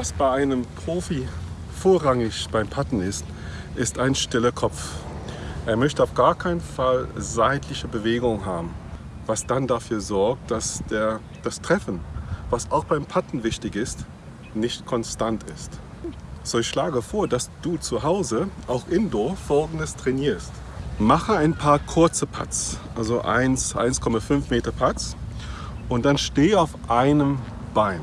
Was bei einem Profi vorrangig beim Patten ist, ist ein stiller Kopf. Er möchte auf gar keinen Fall seitliche Bewegung haben, was dann dafür sorgt, dass der, das Treffen, was auch beim Patten wichtig ist, nicht konstant ist. So, ich schlage vor, dass du zu Hause, auch indoor, folgendes trainierst. Mache ein paar kurze Putts, also 1,5 Meter Putts und dann stehe auf einem Bein.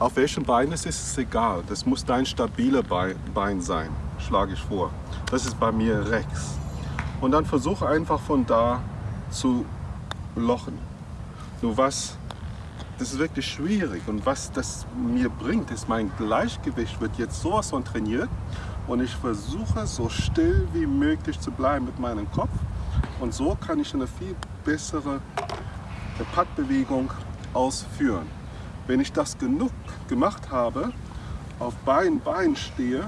Auf welchem Bein es ist, ist egal. Das muss dein stabiler Bein sein, schlage ich vor. Das ist bei mir rechts. Und dann versuche einfach von da zu lochen. Nur was, das ist wirklich schwierig und was das mir bringt, ist mein Gleichgewicht wird jetzt sowas von trainiert und ich versuche so still wie möglich zu bleiben mit meinem Kopf und so kann ich eine viel bessere Pattbewegung ausführen. Wenn ich das genug gemacht habe, auf beiden Beinen stehe,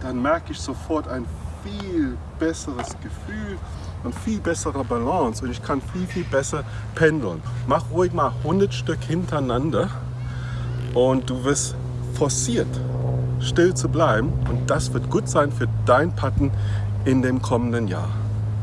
dann merke ich sofort ein viel besseres Gefühl und viel bessere Balance und ich kann viel, viel besser pendeln. Mach ruhig mal 100 Stück hintereinander und du wirst forciert, still zu bleiben und das wird gut sein für dein Patten in dem kommenden Jahr.